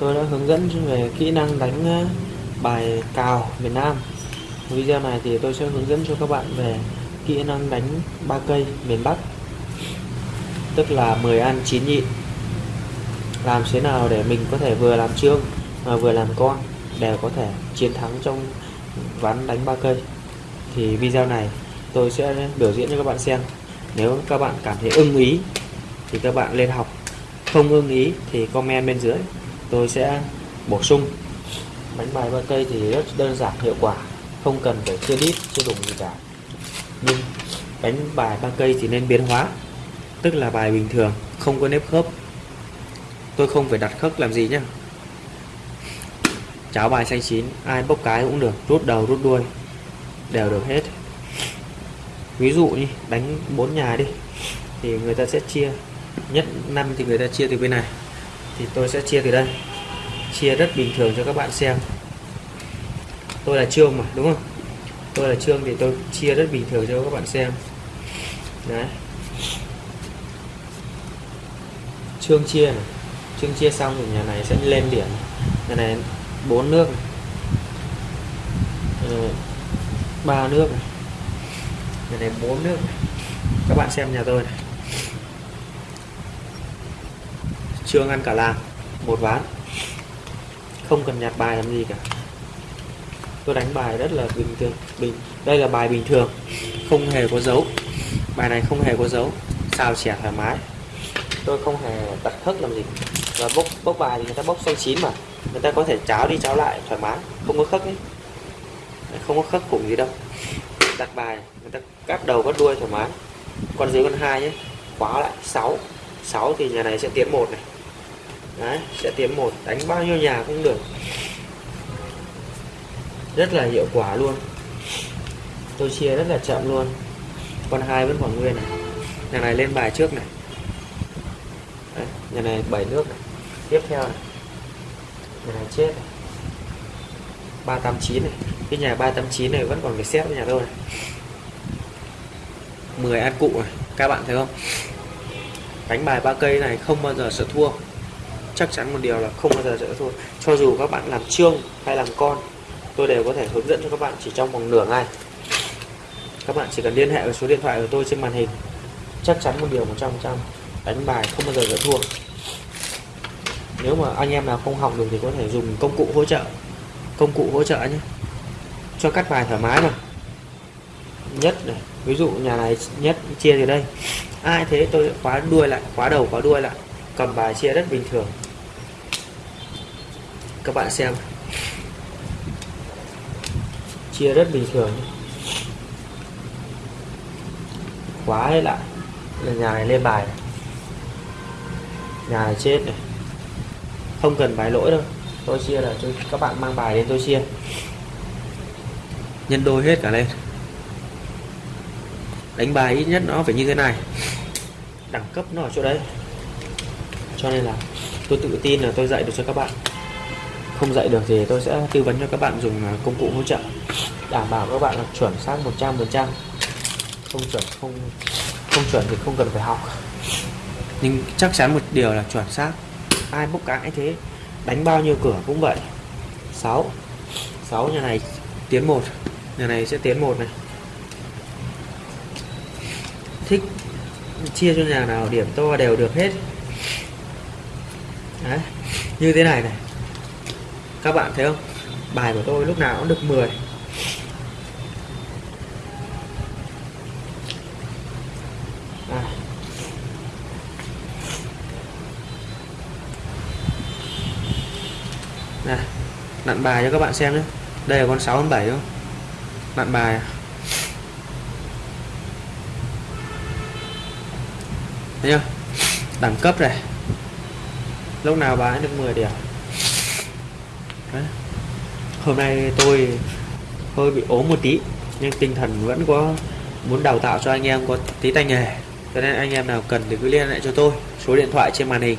tôi đã hướng dẫn về kỹ năng đánh ờ, bài cào miền Nam. Video này thì tôi sẽ hướng dẫn cho các bạn về kỹ năng đánh ba cây miền Bắc, tức là 10 ăn 9 nhịn làm thế nào để mình có thể vừa làm trương mà vừa làm con đều có thể chiến thắng trong ván đánh ba cây. Thì video này tôi sẽ biểu diễn cho các bạn xem. Nếu các bạn cảm thấy ưng ý thì các bạn lên học. Không ưng ý thì comment bên dưới tôi sẽ bổ sung. Bánh bài ba cây thì rất đơn giản, hiệu quả, không cần phải chia đít chia đủng gì cả. Nhưng bánh bài ba cây thì nên biến hóa, tức là bài bình thường, không có nếp khớp. Tôi không phải đặt khớp làm gì nhá. Cháo bài xanh chín, ai bốc cái cũng được, rút đầu, rút đuôi, đều được hết. Ví dụ như đánh bốn nhà đi, thì người ta sẽ chia, nhất năm thì người ta chia từ bên này thì tôi sẽ chia từ đây. Chia rất bình thường cho các bạn xem. Tôi là trương mà, đúng không? Tôi là trương thì tôi chia rất bình thường cho các bạn xem. Đấy. Trương chia này. Trương chia xong thì nhà này sẽ lên điểm nhà này bốn nước này. Ờ, ba nước này. Nhà này bốn nước này. các bạn xem nhà tôi này. Trương ăn cả làng, một ván. Không cần nhặt bài làm gì cả. Tôi đánh bài rất là bình thường, bình, đây là bài bình thường, không hề có dấu. Bài này không hề có dấu sao chẻ thoải mái. Tôi không hề đặt khớp làm gì. Và bốc bốc bài thì người ta bốc xanh chín mà. Người ta có thể cháo đi cháo lại thoải mái, không có khớp ấy. Không có khớp cùng gì đâu. Đặt bài, người ta cắt đầu cắt đuôi thoải mái. Con dưới con hai nhé, khóa lại 6 6 thì nhà này sẽ tiến một này đấy sẽ tiến một đánh bao nhiêu nhà cũng được. Rất là hiệu quả luôn. Tôi chia rất là chậm luôn. Con hai vẫn còn nguyên này. Nhà này lên bài trước này. Đấy, nhà này bảy nước này. Tiếp theo này. Nhà này chết này. ba tám chín này. Cái nhà ba tám chín này vẫn còn phải xét với nhà tôi này. 10 ăn cụ này. Các bạn thấy không? Đánh bài ba cây này không bao giờ sợ thua chắc chắn một điều là không bao giờ dễ thua cho dù các bạn làm trương hay làm con, tôi đều có thể hướng dẫn cho các bạn chỉ trong vòng nửa ngày. Các bạn chỉ cần liên hệ với số điện thoại của tôi trên màn hình. Chắc chắn một điều 100% đánh bài không bao giờ dễ thua. Nếu mà anh em nào không học được thì có thể dùng công cụ hỗ trợ. Công cụ hỗ trợ nhé. Cho cắt bài thoải mái mà nhất này. Ví dụ nhà này nhất chia từ đây. Ai thế tôi khóa đuôi lại, khóa đầu khóa đuôi lại. Cầm bài chia rất bình thường các bạn xem. Chia rất bình thường khóa hết lại. Là nhà này lên bài này. nhà này chết này. Không cần bài lỗi đâu. Tôi chia là cho các bạn mang bài đến tôi chia. Nhân đôi hết cả lên. Đánh bài ít nhất nó phải như thế này. Đẳng cấp nó ở chỗ đấy. Cho nên là tôi tự tin là tôi dạy được cho các bạn không dạy được thì tôi sẽ tư vấn cho các bạn dùng à, công cụ hỗ trợ. Đảm bảo các bạn là chuẩn xác 100% không chuẩn không không chuẩn thì không cần phải học. Nhưng chắc chắn một điều là chuẩn xác. Ai bốc cãi thế đánh bao nhiêu cửa cũng vậy. 6 6 nhà này tiến một. Nhà này sẽ tiến một này. Thích chia cho nhà nào điểm to đều được hết. Đấy, như thế này này các bạn thấy không? Bài của tôi lúc nào cũng được 10 à. này nặn bài cho các bạn xem nhé. Đây là con 6 con 7 không? Nặn bài à? thấy chưa? Đẳng cấp này. Lúc nào bán được 10 điểm. Đấy. hôm nay tôi hơi bị ốm một tí, nhưng tinh thần vẫn có muốn đào tạo cho anh em có tí tay nghề cho nên anh em nào cần thì cứ liên hệ cho tôi, số điện thoại trên màn hình